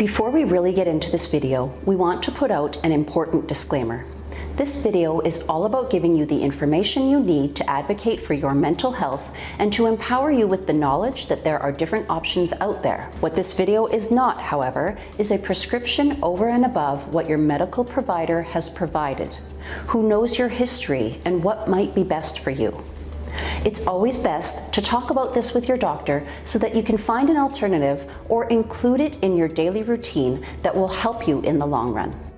Before we really get into this video, we want to put out an important disclaimer. This video is all about giving you the information you need to advocate for your mental health and to empower you with the knowledge that there are different options out there. What this video is not, however, is a prescription over and above what your medical provider has provided, who knows your history and what might be best for you. It's always best to talk about this with your doctor so that you can find an alternative or include it in your daily routine that will help you in the long run.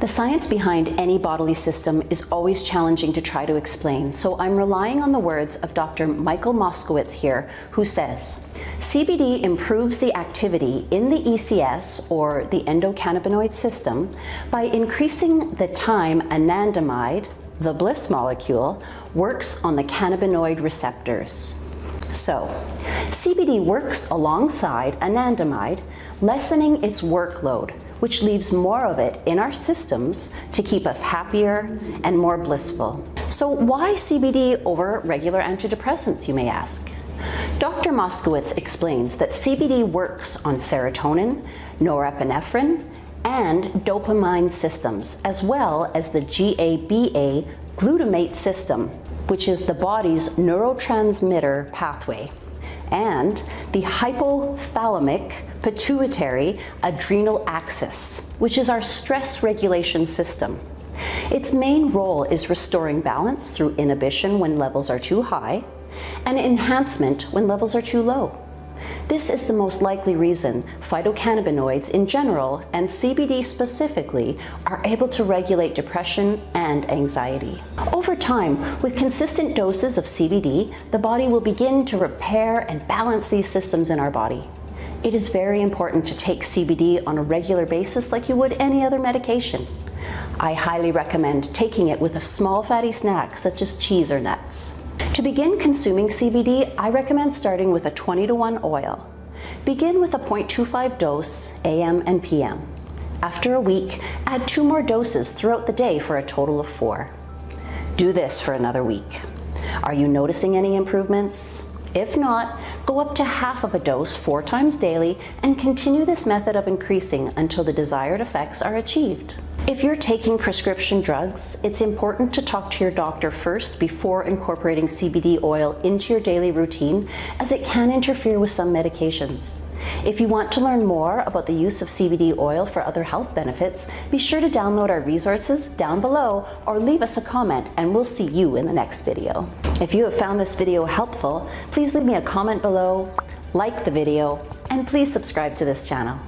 The science behind any bodily system is always challenging to try to explain, so I'm relying on the words of Dr. Michael Moskowitz here, who says, CBD improves the activity in the ECS, or the endocannabinoid system, by increasing the time anandamide, the bliss molecule, works on the cannabinoid receptors. So, CBD works alongside anandamide, lessening its workload, which leaves more of it in our systems to keep us happier and more blissful. So why CBD over regular antidepressants, you may ask? Dr. Moskowitz explains that CBD works on serotonin, norepinephrine, and dopamine systems, as well as the GABA glutamate system, which is the body's neurotransmitter pathway, and the hypothalamic pituitary adrenal axis, which is our stress regulation system. Its main role is restoring balance through inhibition when levels are too high and enhancement when levels are too low. This is the most likely reason phytocannabinoids in general and CBD specifically are able to regulate depression and anxiety. Over time, with consistent doses of CBD, the body will begin to repair and balance these systems in our body. It is very important to take CBD on a regular basis like you would any other medication. I highly recommend taking it with a small fatty snack such as cheese or nuts. To begin consuming CBD, I recommend starting with a 20 to 1 oil. Begin with a 0.25 dose AM and PM. After a week, add two more doses throughout the day for a total of four. Do this for another week. Are you noticing any improvements? If not, go up to half of a dose four times daily and continue this method of increasing until the desired effects are achieved. If you're taking prescription drugs, it's important to talk to your doctor first before incorporating CBD oil into your daily routine as it can interfere with some medications. If you want to learn more about the use of CBD oil for other health benefits, be sure to download our resources down below or leave us a comment and we'll see you in the next video. If you have found this video helpful, please leave me a comment below, like the video, and please subscribe to this channel.